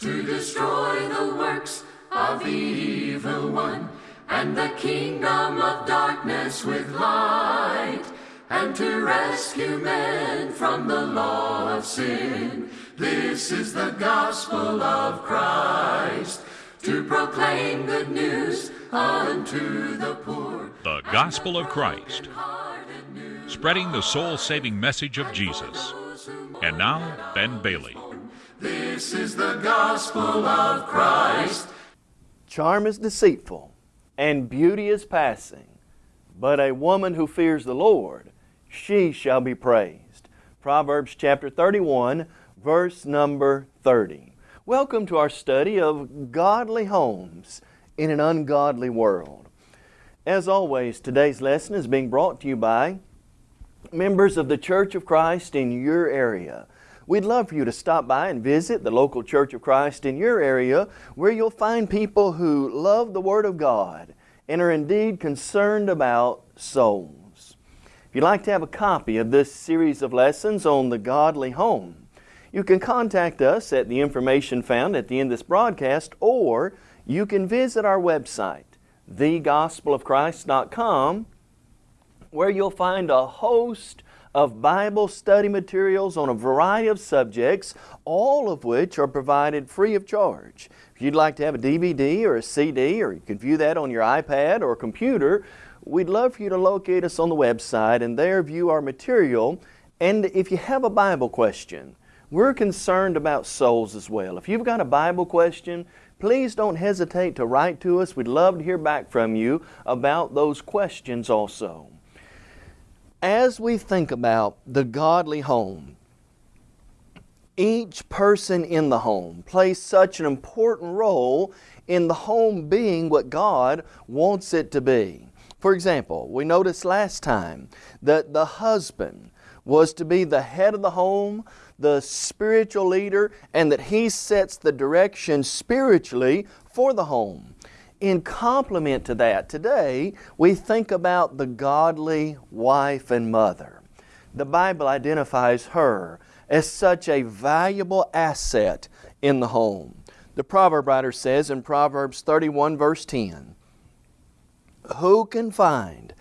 to destroy the works of the evil one, and the kingdom of darkness with light, and to rescue men from the law of sin. This is the gospel of Christ, to proclaim good news unto the poor. The Gospel of Christ, spreading the soul saving message of Jesus. And now, Ben Bailey. This is the gospel of Christ. Charm is deceitful, and beauty is passing, but a woman who fears the Lord, she shall be praised. Proverbs chapter 31, verse number 30. Welcome to our study of godly homes in an ungodly world. As always, today's lesson is being brought to you by members of the Church of Christ in your area. We'd love for you to stop by and visit the local Church of Christ in your area where you'll find people who love the Word of God and are indeed concerned about souls. If you'd like to have a copy of this series of lessons on the godly home, you can contact us at the information found at the end of this broadcast or you can visit our website, thegospelofchrist.com, where you'll find a host of Bible study materials on a variety of subjects, all of which are provided free of charge. If you'd like to have a DVD or a CD, or you can view that on your iPad or computer, we'd love for you to locate us on the website and there view our material. And if you have a Bible question, we're concerned about souls as well. If you've got a Bible question, please don't hesitate to write to us. We'd love to hear back from you about those questions also. As we think about the godly home, each person in the home plays such an important role in the home being what God wants it to be. For example, we noticed last time that the husband was to be the head of the home, the spiritual leader, and that he sets the direction spiritually for the home. In complement to that, today we think about the godly wife and mother. The Bible identifies her as such a valuable asset in the home. The proverb writer says in Proverbs 31 verse 10, Who can find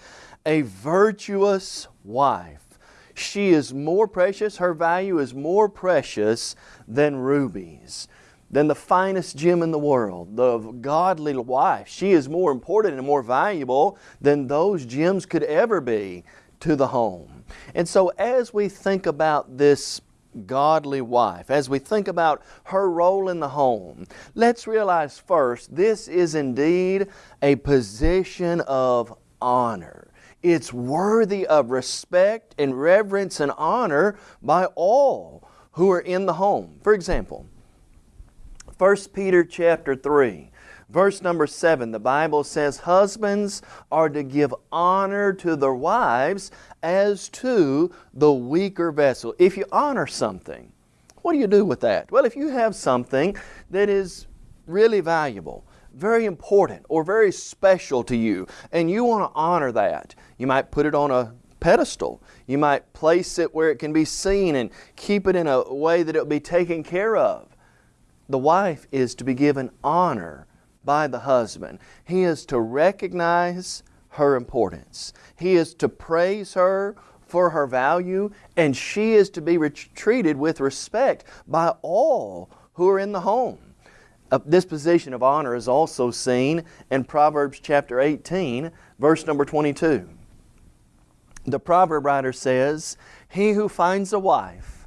a virtuous wife? She is more precious, her value is more precious than rubies, than the finest gem in the world, the godly wife. She is more important and more valuable than those gems could ever be to the home. And so as we think about this godly wife, as we think about her role in the home, let's realize first this is indeed a position of honor. It's worthy of respect and reverence and honor by all who are in the home. For example, 1 Peter chapter 3, verse number 7, the Bible says, Husbands are to give honor to their wives as to the weaker vessel. If you honor something, what do you do with that? Well, if you have something that is really valuable, very important or very special to you and you want to honor that, you might put it on a pedestal. You might place it where it can be seen and keep it in a way that it will be taken care of. The wife is to be given honor by the husband. He is to recognize her importance. He is to praise her for her value and she is to be treated with respect by all who are in the home. Uh, this position of honor is also seen in Proverbs chapter 18, verse number 22. The proverb writer says, He who finds a wife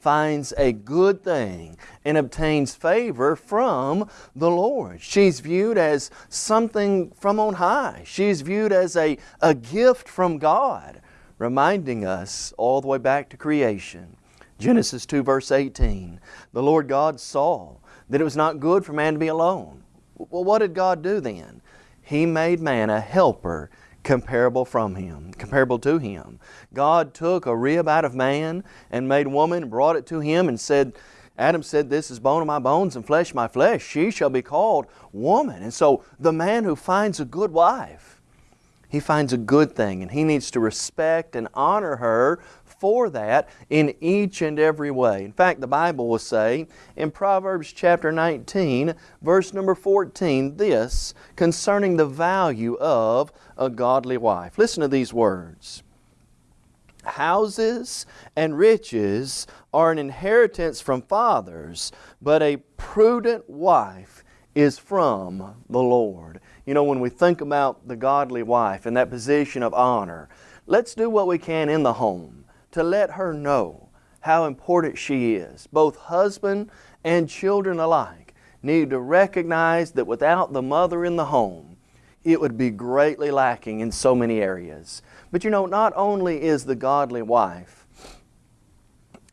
finds a good thing and obtains favor from the Lord. She's viewed as something from on high. She's viewed as a, a gift from God, reminding us all the way back to creation. Genesis 2 verse 18, the Lord God saw that it was not good for man to be alone. Well, what did God do then? He made man a helper comparable from him, comparable to him. God took a rib out of man and made woman, and brought it to him and said, Adam said, This is bone of my bones and flesh of my flesh. She shall be called woman. And so the man who finds a good wife, he finds a good thing and he needs to respect and honor her for that in each and every way. In fact, the Bible will say in Proverbs chapter 19, verse number 14, this concerning the value of a godly wife. Listen to these words. Houses and riches are an inheritance from fathers, but a prudent wife is from the Lord. You know, when we think about the godly wife and that position of honor, let's do what we can in the home to let her know how important she is. Both husband and children alike need to recognize that without the mother in the home, it would be greatly lacking in so many areas. But you know, not only is the godly wife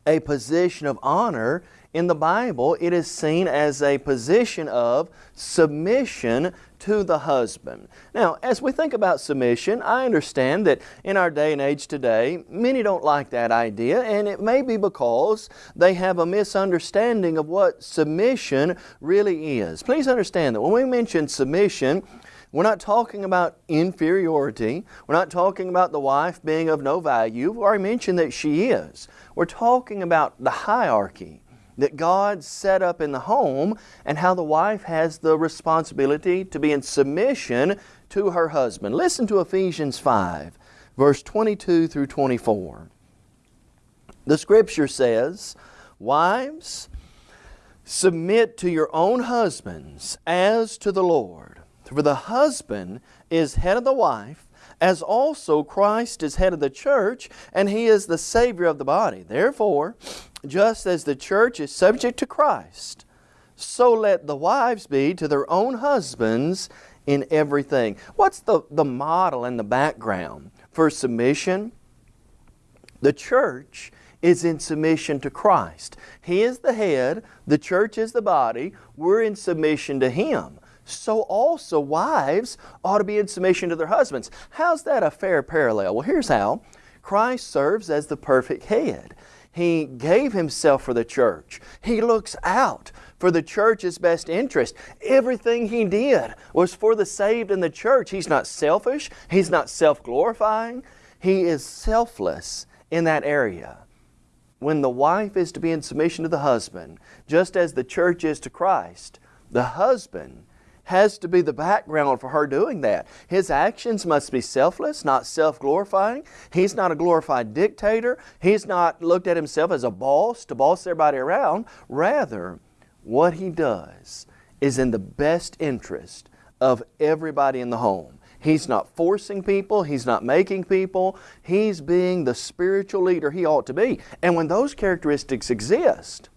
a position of honor, in the Bible, it is seen as a position of submission to the husband. Now, as we think about submission, I understand that in our day and age today, many don't like that idea, and it may be because they have a misunderstanding of what submission really is. Please understand that when we mention submission, we're not talking about inferiority. We're not talking about the wife being of no value. We've already mentioned that she is. We're talking about the hierarchy that God set up in the home and how the wife has the responsibility to be in submission to her husband. Listen to Ephesians 5, verse 22 through 24. The Scripture says, Wives, submit to your own husbands as to the Lord. For the husband is head of the wife, as also Christ is head of the church, and He is the Savior of the body. Therefore, just as the church is subject to Christ, so let the wives be to their own husbands in everything. What's the, the model and the background for submission? The church is in submission to Christ. He is the head, the church is the body, we're in submission to Him. So also wives ought to be in submission to their husbands. How's that a fair parallel? Well, here's how. Christ serves as the perfect head. He gave Himself for the church. He looks out for the church's best interest. Everything He did was for the saved in the church. He's not selfish. He's not self-glorifying. He is selfless in that area. When the wife is to be in submission to the husband, just as the church is to Christ, the husband has to be the background for her doing that. His actions must be selfless, not self-glorifying. He's not a glorified dictator. He's not looked at himself as a boss to boss everybody around. Rather, what he does is in the best interest of everybody in the home. He's not forcing people. He's not making people. He's being the spiritual leader he ought to be. And when those characteristics exist,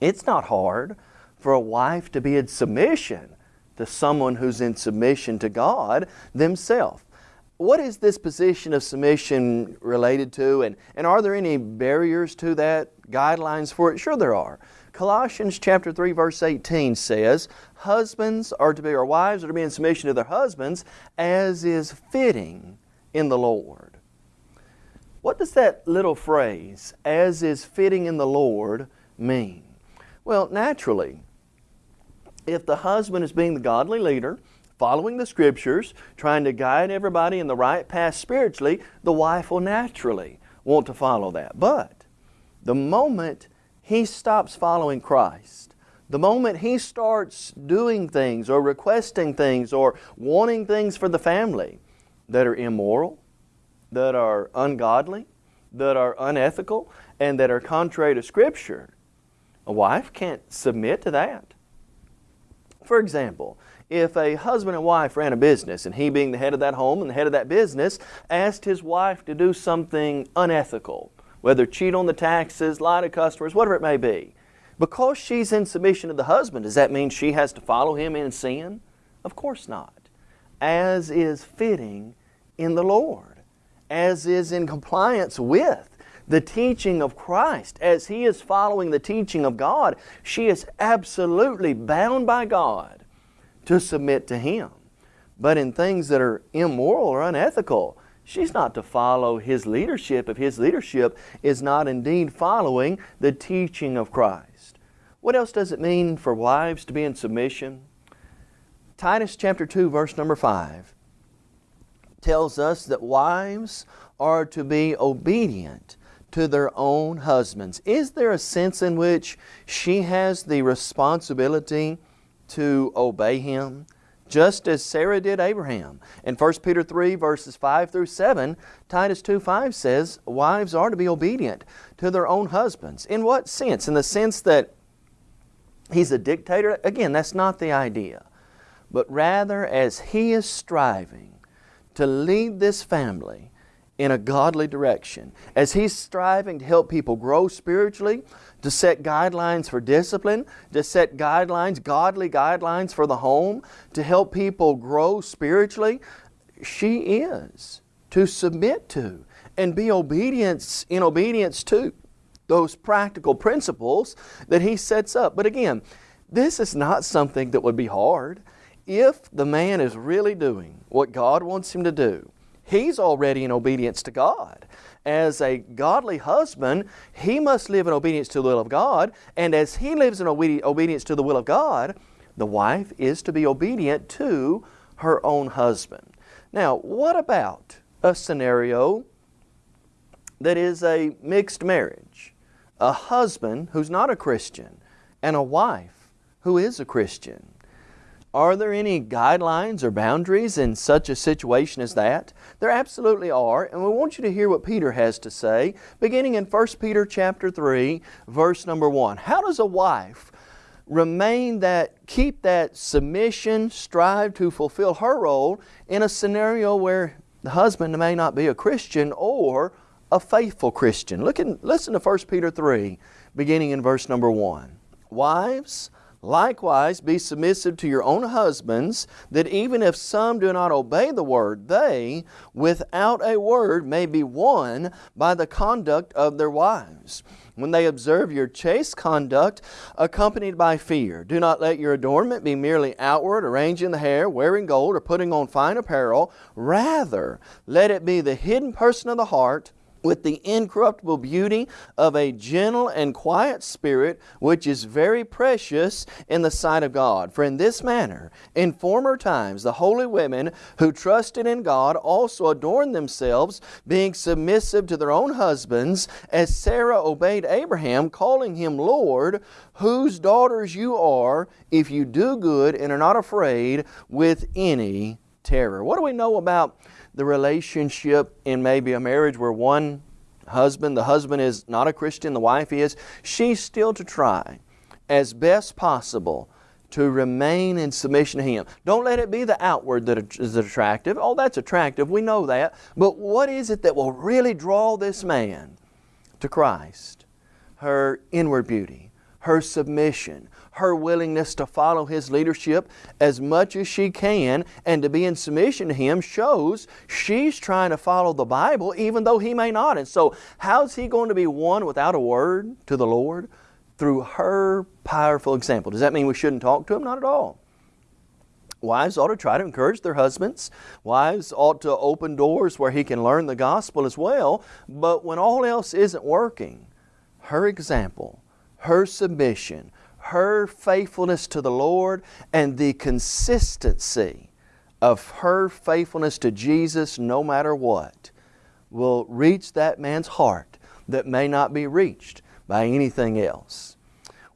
it's not hard for a wife to be in submission to someone who's in submission to God themselves. What is this position of submission related to, and, and are there any barriers to that, guidelines for it? Sure there are. Colossians chapter 3 verse 18 says, Husbands are to be, or wives are to be in submission to their husbands as is fitting in the Lord. What does that little phrase, as is fitting in the Lord, mean? Well, naturally, if the husband is being the godly leader, following the scriptures, trying to guide everybody in the right path spiritually, the wife will naturally want to follow that. But the moment he stops following Christ, the moment he starts doing things or requesting things or wanting things for the family that are immoral, that are ungodly, that are unethical, and that are contrary to Scripture, a wife can't submit to that. For example, if a husband and wife ran a business and he being the head of that home and the head of that business asked his wife to do something unethical, whether cheat on the taxes, lie to customers, whatever it may be, because she's in submission to the husband, does that mean she has to follow him in sin? Of course not. As is fitting in the Lord, as is in compliance with the teaching of Christ, as he is following the teaching of God, she is absolutely bound by God to submit to Him. But in things that are immoral or unethical, she's not to follow His leadership if His leadership is not indeed following the teaching of Christ. What else does it mean for wives to be in submission? Titus chapter 2 verse number 5. tells us that wives are to be obedient to their own husbands. Is there a sense in which she has the responsibility to obey him? Just as Sarah did Abraham. In 1 Peter 3 verses 5 through 7, Titus 2 5 says, Wives are to be obedient to their own husbands. In what sense? In the sense that he's a dictator? Again, that's not the idea. But rather as he is striving to lead this family in a godly direction. As he's striving to help people grow spiritually, to set guidelines for discipline, to set guidelines, godly guidelines for the home, to help people grow spiritually, she is to submit to and be obedience in obedience to those practical principles that he sets up. But again, this is not something that would be hard. If the man is really doing what God wants him to do, he's already in obedience to God. As a godly husband, he must live in obedience to the will of God, and as he lives in obedience to the will of God, the wife is to be obedient to her own husband. Now, what about a scenario that is a mixed marriage? A husband who's not a Christian and a wife who is a Christian. Are there any guidelines or boundaries in such a situation as that? There absolutely are, and we want you to hear what Peter has to say, beginning in 1 Peter chapter 3, verse number 1. How does a wife remain that, keep that submission, strive to fulfill her role in a scenario where the husband may not be a Christian or a faithful Christian? Look listen to 1 Peter 3, beginning in verse number 1. Wives, Likewise, be submissive to your own husbands, that even if some do not obey the word, they, without a word, may be won by the conduct of their wives. When they observe your chaste conduct, accompanied by fear, do not let your adornment be merely outward, arranging the hair, wearing gold, or putting on fine apparel. Rather, let it be the hidden person of the heart with the incorruptible beauty of a gentle and quiet spirit, which is very precious in the sight of God. For in this manner, in former times, the holy women who trusted in God also adorned themselves, being submissive to their own husbands, as Sarah obeyed Abraham, calling him Lord, whose daughters you are, if you do good and are not afraid with any terror. What do we know about the relationship in maybe a marriage where one husband, the husband is not a Christian, the wife is, she's still to try as best possible to remain in submission to Him. Don't let it be the outward that is attractive. Oh, that's attractive, we know that. But what is it that will really draw this man to Christ? Her inward beauty, her submission, her willingness to follow His leadership as much as she can and to be in submission to Him shows she's trying to follow the Bible even though He may not. And so how's He going to be won without a word to the Lord? Through her powerful example. Does that mean we shouldn't talk to Him? Not at all. Wives ought to try to encourage their husbands. Wives ought to open doors where he can learn the gospel as well. But when all else isn't working, her example, her submission, her faithfulness to the Lord and the consistency of her faithfulness to Jesus no matter what will reach that man's heart that may not be reached by anything else.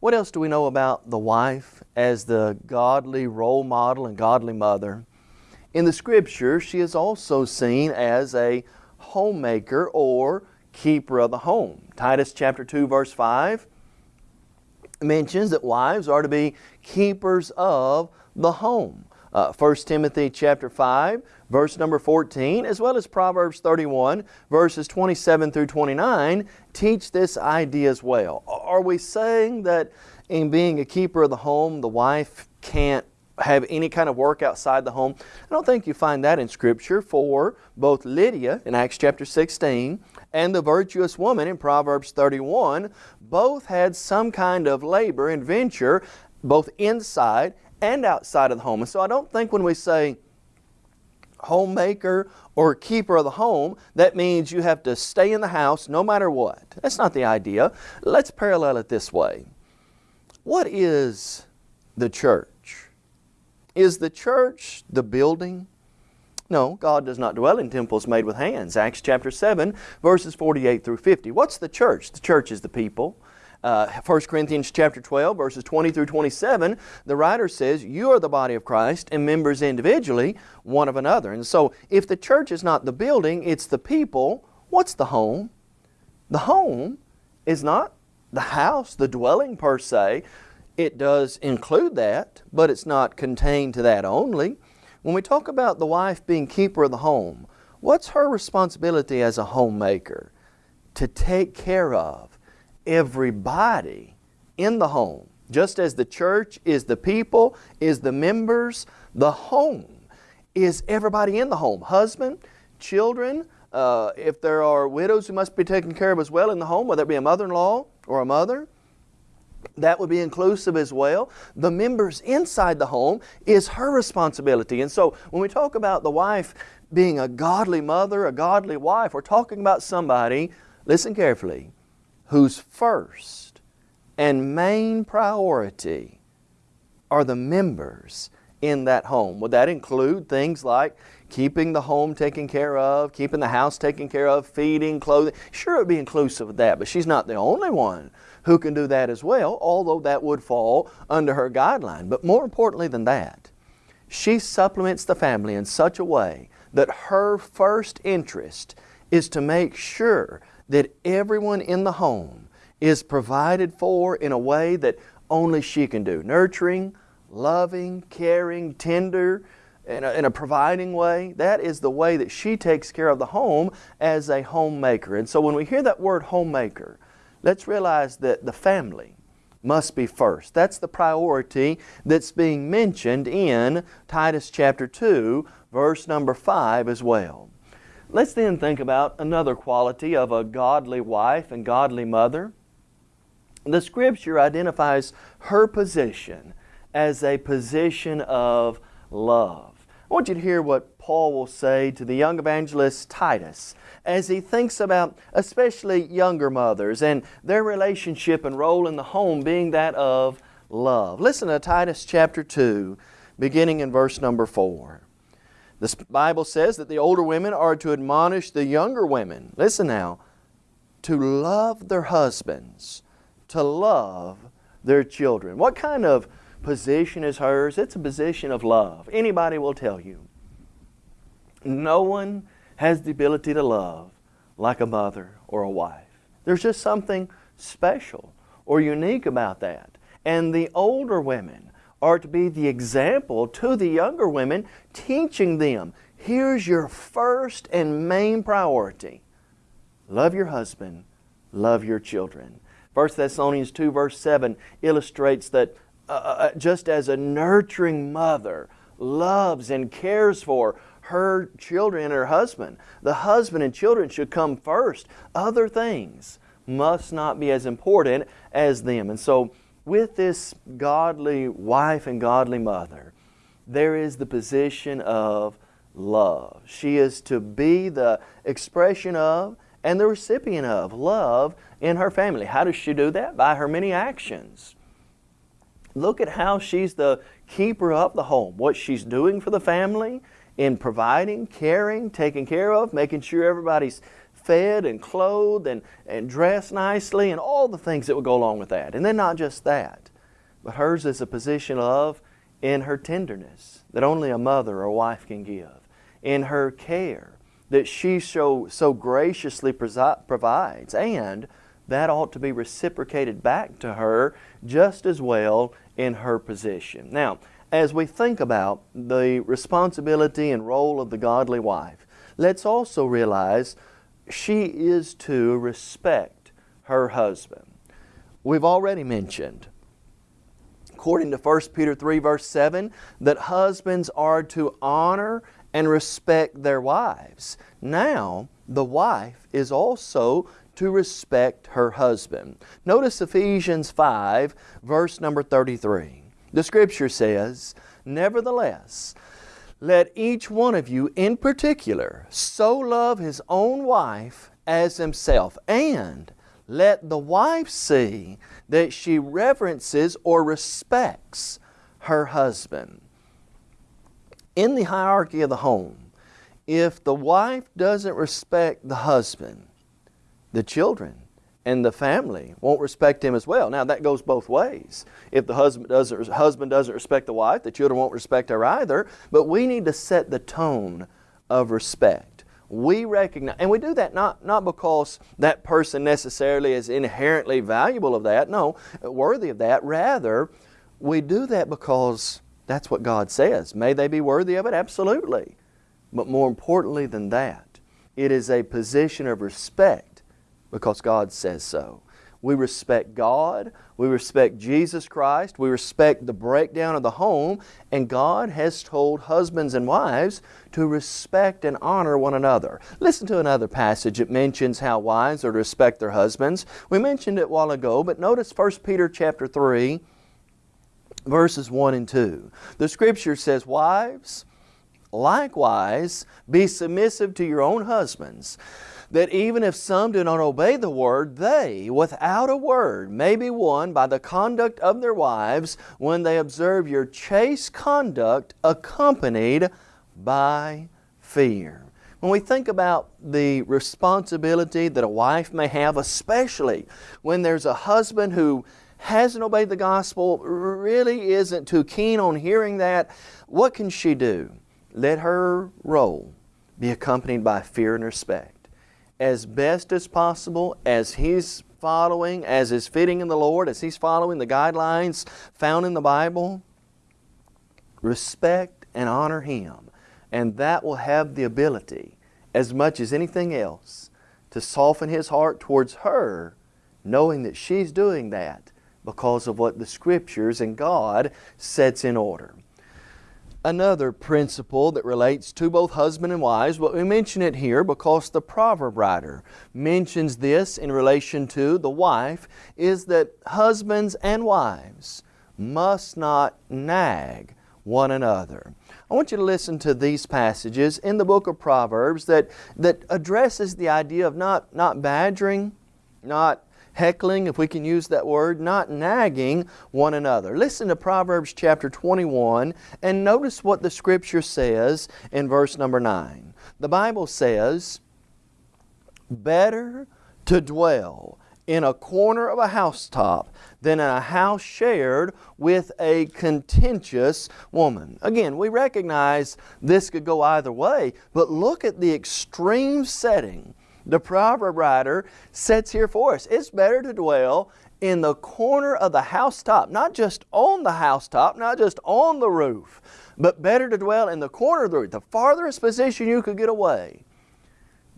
What else do we know about the wife as the godly role model and godly mother? In the Scripture, she is also seen as a homemaker or keeper of the home. Titus chapter 2 verse 5 mentions that wives are to be keepers of the home. Uh, 1 Timothy chapter 5, verse number 14, as well as Proverbs 31, verses 27 through 29, teach this idea as well. Are we saying that in being a keeper of the home, the wife can't have any kind of work outside the home? I don't think you find that in Scripture for both Lydia in Acts chapter 16 and the virtuous woman in Proverbs 31 both had some kind of labor and venture both inside and outside of the home. And so I don't think when we say homemaker or keeper of the home, that means you have to stay in the house no matter what. That's not the idea. Let's parallel it this way. What is the church? Is the church the building? No, God does not dwell in temples made with hands. Acts chapter 7, verses 48 through 50. What's the church? The church is the people. Uh, 1 Corinthians chapter 12, verses 20 through 27, the writer says, You are the body of Christ and members individually one of another. And so, if the church is not the building, it's the people, what's the home? The home is not the house, the dwelling per se. It does include that, but it's not contained to that only. When we talk about the wife being keeper of the home, what's her responsibility as a homemaker? To take care of everybody in the home. Just as the church is the people, is the members, the home is everybody in the home. Husband, children, uh, if there are widows who must be taken care of as well in the home, whether it be a mother-in-law or a mother, that would be inclusive as well. The members inside the home is her responsibility. And so when we talk about the wife being a godly mother, a godly wife, we're talking about somebody, listen carefully, whose first and main priority are the members in that home. Would that include things like keeping the home taken care of, keeping the house taken care of, feeding, clothing? Sure, it would be inclusive of that, but she's not the only one who can do that as well, although that would fall under her guideline. But more importantly than that, she supplements the family in such a way that her first interest is to make sure that everyone in the home is provided for in a way that only she can do. Nurturing, loving, caring, tender, in a, in a, providing way. That is the way that she takes care of the home as a homemaker. And so when we hear that word homemaker, let's realize that the family must be first. That's the priority that's being mentioned in Titus chapter 2, verse number 5 as well. Let's then think about another quality of a godly wife and godly mother. The Scripture identifies her position as a position of love. I want you to hear what Paul will say to the young evangelist Titus as he thinks about especially younger mothers and their relationship and role in the home being that of love. Listen to Titus chapter 2, beginning in verse number 4. The Bible says that the older women are to admonish the younger women, listen now, to love their husbands, to love their children. What kind of position is hers? It's a position of love. Anybody will tell you. No one has the ability to love like a mother or a wife. There's just something special or unique about that. And the older women are to be the example to the younger women, teaching them, here's your first and main priority. Love your husband, love your children. 1 Thessalonians 2 verse 7 illustrates that uh, uh, uh, just as a nurturing mother loves and cares for her children and her husband, the husband and children should come first. Other things must not be as important as them. And so with this godly wife and godly mother, there is the position of love. She is to be the expression of and the recipient of love in her family. How does she do that? By her many actions. Look at how she's the keeper of the home, what she's doing for the family in providing, caring, taking care of, making sure everybody's fed and clothed and, and dressed nicely and all the things that would go along with that. And then not just that, but hers is a position of in her tenderness that only a mother or wife can give, in her care that she so, so graciously provides, and that ought to be reciprocated back to her just as well in her position. Now, as we think about the responsibility and role of the godly wife, let's also realize she is to respect her husband. We've already mentioned, according to 1 Peter 3 verse 7, that husbands are to honor and respect their wives. Now, the wife is also to respect her husband. Notice Ephesians 5 verse number 33. The scripture says, Nevertheless, let each one of you in particular so love his own wife as himself, and let the wife see that she reverences or respects her husband. In the hierarchy of the home, if the wife doesn't respect the husband, the children and the family won't respect him as well. Now that goes both ways. If the husband doesn't, husband doesn't respect the wife, the children won't respect her either. But we need to set the tone of respect. We recognize, and we do that not, not because that person necessarily is inherently valuable of that, no, worthy of that. Rather, we do that because that's what God says. May they be worthy of it? Absolutely. But more importantly than that, it is a position of respect because God says so. We respect God, we respect Jesus Christ, we respect the breakdown of the home, and God has told husbands and wives to respect and honor one another. Listen to another passage that mentions how wives are to respect their husbands. We mentioned it a while ago, but notice 1 Peter chapter 3, verses 1 and 2. The Scripture says, Wives, likewise, be submissive to your own husbands that even if some do not obey the word, they, without a word, may be won by the conduct of their wives when they observe your chaste conduct accompanied by fear. When we think about the responsibility that a wife may have, especially when there's a husband who hasn't obeyed the gospel, really isn't too keen on hearing that, what can she do? Let her role be accompanied by fear and respect as best as possible as he's following, as is fitting in the Lord, as he's following the guidelines found in the Bible, respect and honor him. And that will have the ability, as much as anything else, to soften his heart towards her, knowing that she's doing that because of what the Scriptures and God sets in order another principle that relates to both husband and wives, but we mention it here because the proverb writer mentions this in relation to the wife, is that husbands and wives must not nag one another. I want you to listen to these passages in the book of Proverbs that, that addresses the idea of not, not badgering, not heckling, if we can use that word, not nagging one another. Listen to Proverbs chapter 21 and notice what the Scripture says in verse number 9. The Bible says, Better to dwell in a corner of a housetop than in a house shared with a contentious woman. Again, we recognize this could go either way, but look at the extreme setting the proverb writer sets here for us. It's better to dwell in the corner of the housetop, not just on the housetop, not just on the roof, but better to dwell in the corner of the roof, the farthest position you could get away,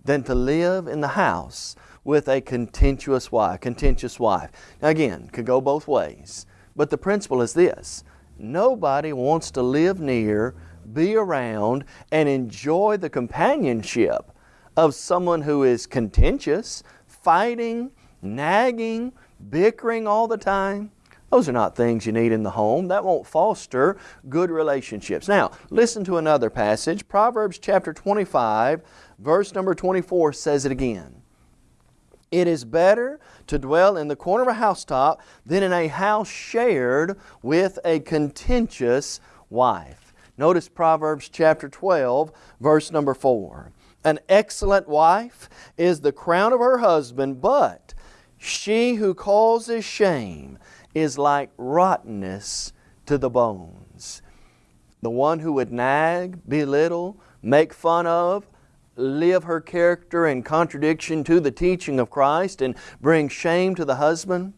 than to live in the house with a contentious wife. Contentious wife. Now again, could go both ways, but the principle is this: nobody wants to live near, be around, and enjoy the companionship of someone who is contentious, fighting, nagging, bickering all the time. Those are not things you need in the home. That won't foster good relationships. Now, listen to another passage. Proverbs chapter 25, verse number 24 says it again. It is better to dwell in the corner of a housetop than in a house shared with a contentious wife. Notice Proverbs chapter 12, verse number 4. An excellent wife is the crown of her husband, but she who causes shame is like rottenness to the bones. The one who would nag, belittle, make fun of, live her character in contradiction to the teaching of Christ and bring shame to the husband,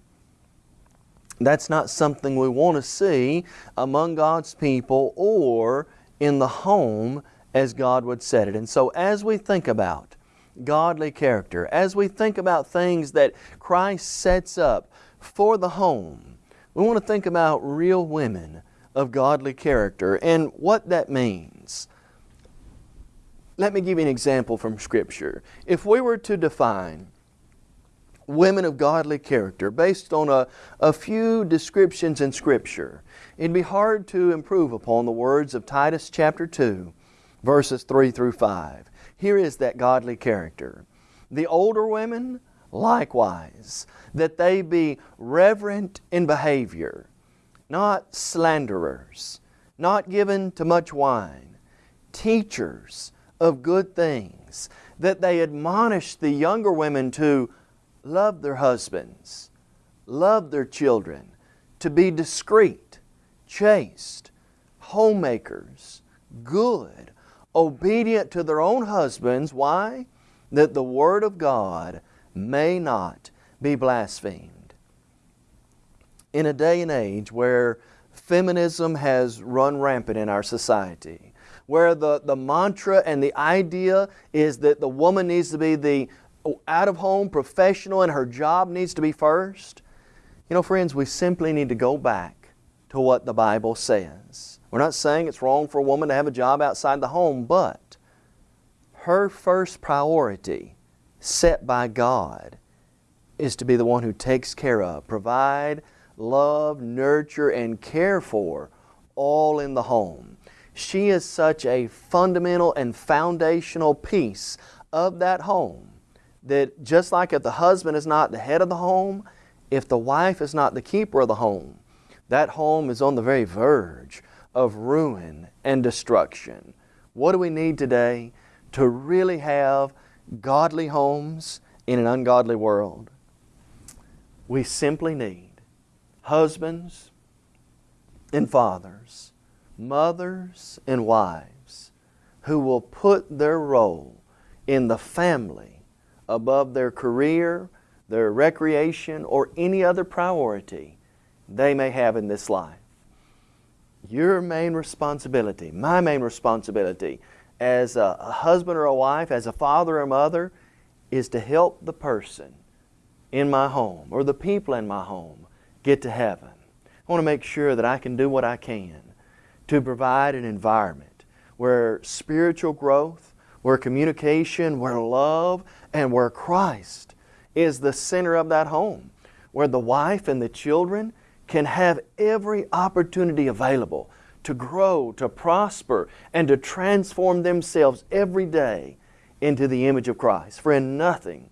that's not something we want to see among God's people or in the home as God would set it. And so as we think about godly character, as we think about things that Christ sets up for the home, we want to think about real women of godly character and what that means. Let me give you an example from Scripture. If we were to define women of godly character based on a, a few descriptions in Scripture, it'd be hard to improve upon the words of Titus chapter 2 verses 3 through 5. Here is that godly character. The older women, likewise, that they be reverent in behavior, not slanderers, not given to much wine, teachers of good things, that they admonish the younger women to love their husbands, love their children, to be discreet, chaste, homemakers, good, obedient to their own husbands. Why? That the Word of God may not be blasphemed. In a day and age where feminism has run rampant in our society, where the, the mantra and the idea is that the woman needs to be the out of home professional and her job needs to be first. You know, friends, we simply need to go back to what the Bible says. We're not saying it's wrong for a woman to have a job outside the home, but her first priority set by God is to be the one who takes care of, provide, love, nurture, and care for all in the home. She is such a fundamental and foundational piece of that home that just like if the husband is not the head of the home, if the wife is not the keeper of the home, that home is on the very verge of ruin and destruction. What do we need today to really have godly homes in an ungodly world? We simply need husbands and fathers, mothers and wives who will put their role in the family above their career, their recreation, or any other priority they may have in this life. Your main responsibility, my main responsibility as a, husband or a wife, as a father or a mother, is to help the person in my home or the people in my home get to heaven. I want to make sure that I can do what I can to provide an environment where spiritual growth, where communication, where love, and where Christ is the center of that home, where the wife and the children can have every opportunity available to grow, to prosper, and to transform themselves every day into the image of Christ. Friend, nothing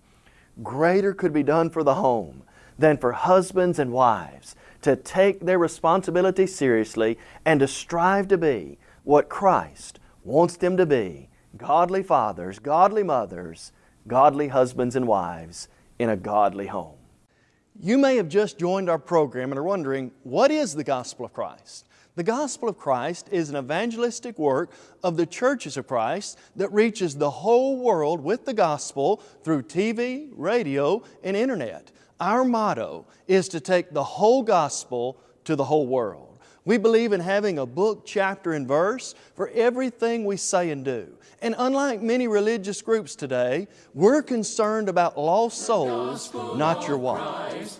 greater could be done for the home than for husbands and wives to take their responsibility seriously and to strive to be what Christ wants them to be godly fathers, godly mothers, godly husbands and wives in a godly home. You may have just joined our program and are wondering, what is the gospel of Christ? The gospel of Christ is an evangelistic work of the churches of Christ that reaches the whole world with the gospel through TV, radio, and internet. Our motto is to take the whole gospel to the whole world. We believe in having a book, chapter, and verse for everything we say and do. And unlike many religious groups today, we're concerned about lost souls, not your wife.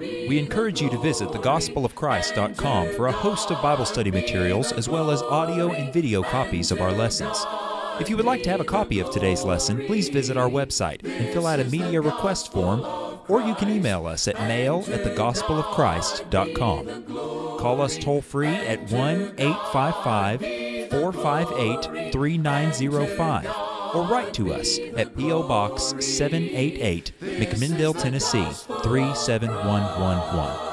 We encourage you to visit thegospelofchrist.com for a host of Bible study materials as well as audio and video copies of our lessons. If you would like to have a copy of today's lesson, please visit our website and fill out a media request form, or you can email us at mail at thegospelofchrist.com. Call us toll free at 1 855 458 3905 or write to us at P.O. Box 788, McMinnville, Tennessee 37111.